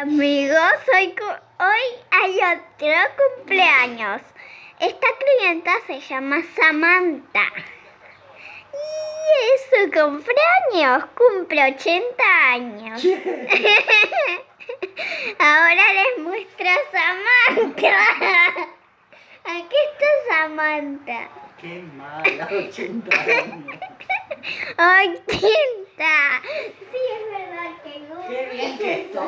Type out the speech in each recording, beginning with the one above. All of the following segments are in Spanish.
Amigos, hoy, hoy hay otro cumpleaños. Esta clienta se llama Samantha. Y es su cumpleaños, cumple 80 años. Ahora les muestro a Samantha. Aquí está Samantha. Qué mala, 80 años. 80. Sí, es verdad que no. Qué bien que estoy.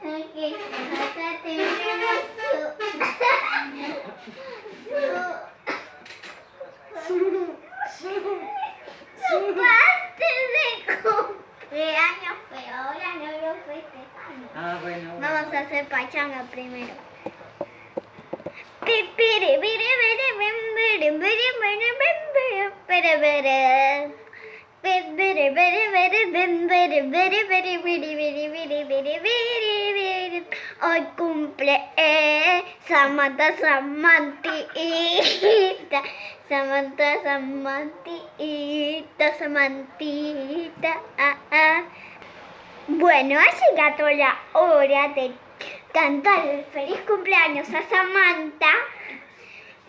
Ok, acá tenemos su, su, su parte de cumpleaños, pero ahora no lo festejamos. Ah, bueno. Vamos a hacer pachanga primero. Hoy cumple eh, Samantha Samantita Samantha Samantita Samantita ah, ah. Bueno, ha llegado la hora de cantar el feliz cumpleaños a Samantha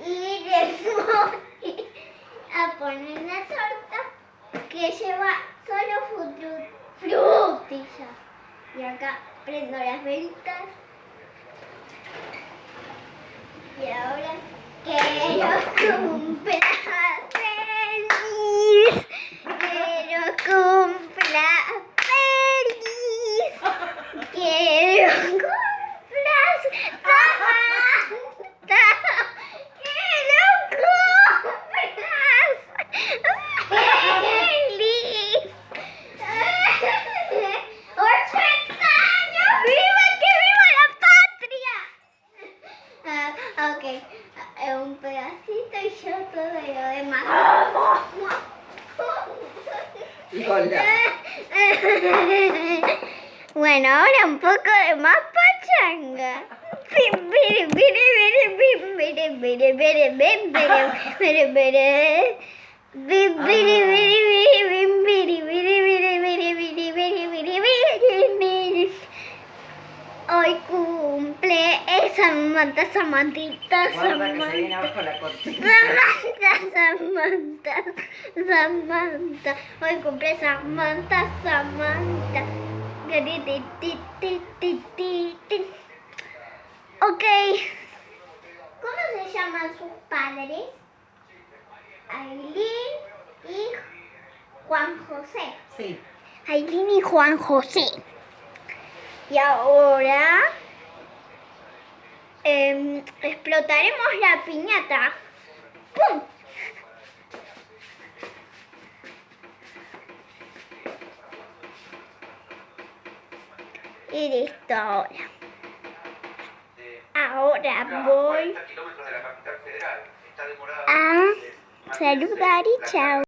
y les voy poner una torta que lleva solo fru- frutillas. Y acá prendo las velitas. Y ahora quiero cumpla feliz. Quiero cumpla feliz. Quiero cumplas Samantha. Quiero cumplas feliz. 80 años. ¡Viva que viva la patria! Ah, ok, Ah, un pedacito y yo todo lo demás. Hola. Bueno, ahora un poco de más pachanga. Samantha, Samantita, Guarda que se viene Samantha. abajo la cortina. Samantha, Samantha, Samantha. Hoy cumple Samantha, Samantha. Ok. ¿Cómo se llaman sus padres? Aileen y Juan José. Sí. Aileen y Juan José. Y ahora em, explotaremos la piñata. ¡Pum! Y listo ahora. Ahora voy a saludar y chao.